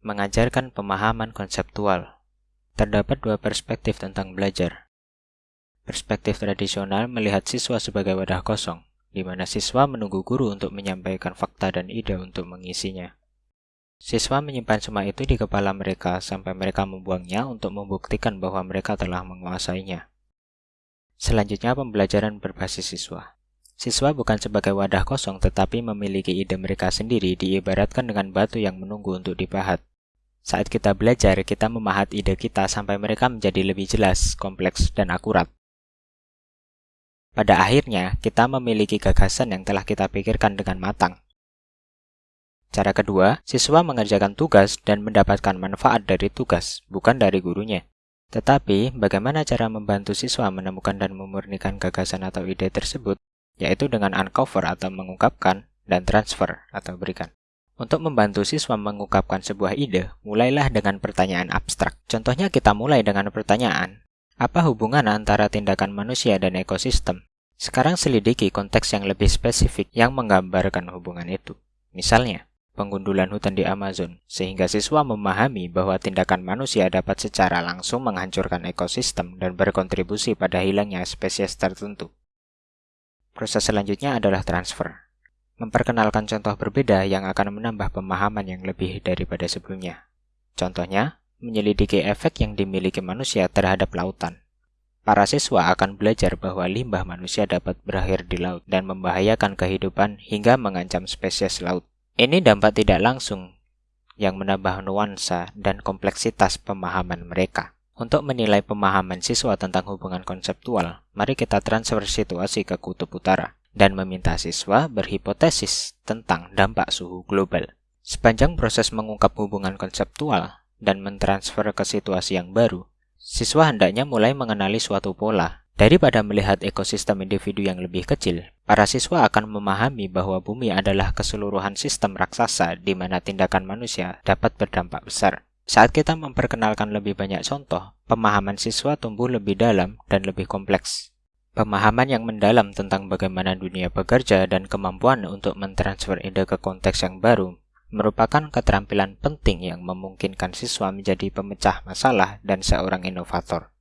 mengajarkan pemahaman konseptual. Terdapat dua perspektif tentang belajar. Perspektif tradisional melihat siswa sebagai wadah kosong, di mana siswa menunggu guru untuk menyampaikan fakta dan ide untuk mengisinya. Siswa menyimpan semua itu di kepala mereka sampai mereka membuangnya untuk membuktikan bahwa mereka telah menguasainya. Selanjutnya, pembelajaran berbasis siswa. Siswa bukan sebagai wadah kosong tetapi memiliki ide mereka sendiri diibaratkan dengan batu yang menunggu untuk dipahat. Saat kita belajar, kita memahat ide kita sampai mereka menjadi lebih jelas, kompleks, dan akurat. Pada akhirnya, kita memiliki gagasan yang telah kita pikirkan dengan matang. Cara kedua, siswa mengerjakan tugas dan mendapatkan manfaat dari tugas, bukan dari gurunya. Tetapi, bagaimana cara membantu siswa menemukan dan memurnikan gagasan atau ide tersebut, yaitu dengan uncover atau mengungkapkan dan transfer atau berikan. Untuk membantu siswa mengungkapkan sebuah ide, mulailah dengan pertanyaan abstrak. Contohnya kita mulai dengan pertanyaan, apa hubungan antara tindakan manusia dan ekosistem? Sekarang selidiki konteks yang lebih spesifik yang menggambarkan hubungan itu. Misalnya, pengundulan hutan di Amazon, sehingga siswa memahami bahwa tindakan manusia dapat secara langsung menghancurkan ekosistem dan berkontribusi pada hilangnya spesies tertentu. Proses selanjutnya adalah transfer memperkenalkan contoh berbeda yang akan menambah pemahaman yang lebih daripada sebelumnya. Contohnya, menyelidiki efek yang dimiliki manusia terhadap lautan. Para siswa akan belajar bahwa limbah manusia dapat berakhir di laut dan membahayakan kehidupan hingga mengancam spesies laut. Ini dampak tidak langsung yang menambah nuansa dan kompleksitas pemahaman mereka. Untuk menilai pemahaman siswa tentang hubungan konseptual, mari kita transfer situasi ke kutub utara dan meminta siswa berhipotesis tentang dampak suhu global. Sepanjang proses mengungkap hubungan konseptual dan mentransfer ke situasi yang baru, siswa hendaknya mulai mengenali suatu pola. Daripada melihat ekosistem individu yang lebih kecil, para siswa akan memahami bahwa bumi adalah keseluruhan sistem raksasa di mana tindakan manusia dapat berdampak besar. Saat kita memperkenalkan lebih banyak contoh, pemahaman siswa tumbuh lebih dalam dan lebih kompleks. Pemahaman yang mendalam tentang bagaimana dunia bekerja dan kemampuan untuk mentransfer ide ke konteks yang baru merupakan keterampilan penting yang memungkinkan siswa menjadi pemecah masalah dan seorang inovator.